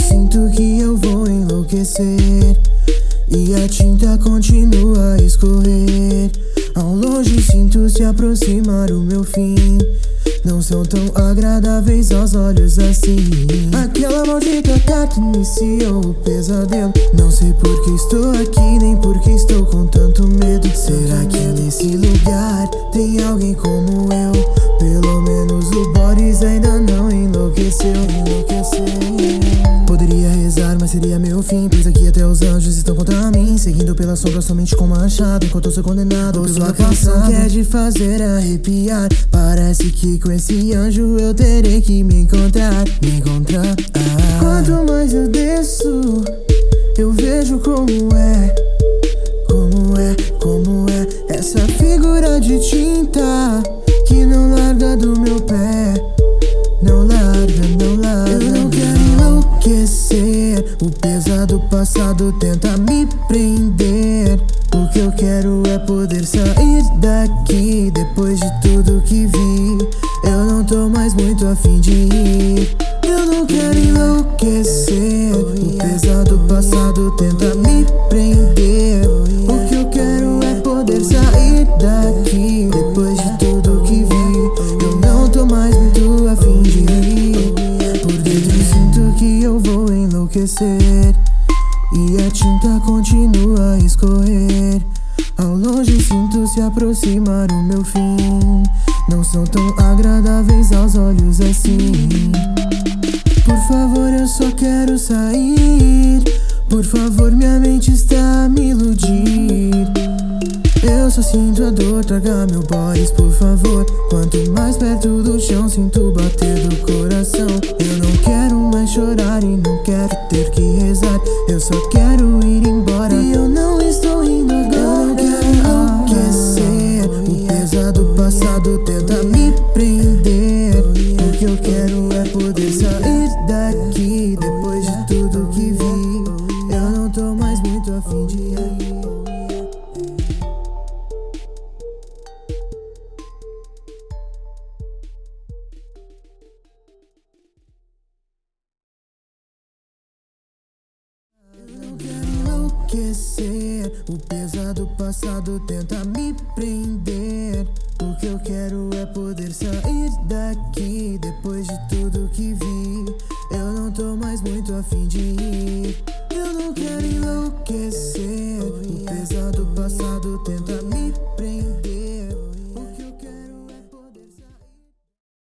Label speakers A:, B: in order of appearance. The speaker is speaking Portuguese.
A: sinto que eu vou enlouquecer. E a tinta continua a escorrer. Ao longe sinto se aproximar o meu fim. Não são tão agradáveis aos olhos assim. Aquela maldita carta iniciou o pesadelo. Não sei por que estou aqui, nem por que estou com tanto medo. Será que nesse lugar tem alguém como eu? Mas seria meu fim. Pois aqui até os anjos estão contra mim. Seguindo pela sombra somente com machado. Enquanto eu sou condenado Ouço a canção que é de fazer arrepiar. Parece que com esse anjo eu terei que me encontrar Me encontrar. Ah. Quanto mais eu desço Eu vejo como é O pesado passado tenta me prender. O que eu quero é poder sair daqui Depois de tudo que vi. Eu não tô mais muito afim de ir. Eu não quero enlouquecer. O pesado passado tenta me prender. O que eu quero é poder sair daqui Depois de tudo continua a escorrer Ao longe sinto se aproximar o meu fim. Não são tão agradáveis aos olhos assim. Por favor eu só quero sair. Por favor minha mente está a me iludir. Eu só sinto a dor, traga meu boys, por favor. Quanto mais perto do chão, sinto bater do coração. Eu não quero mais chorar e não quero ter que rezar. Eu só quero eu quero é poder sair daqui Depois de tudo que vi. Eu não tô mais muito afim de ir. O pesado passado tenta me prender que eu quero é poder sair daqui Depois de tudo que vi. Eu não tô mais muito afim de ir. Eu não quero enlouquecer. O pesado passado tenta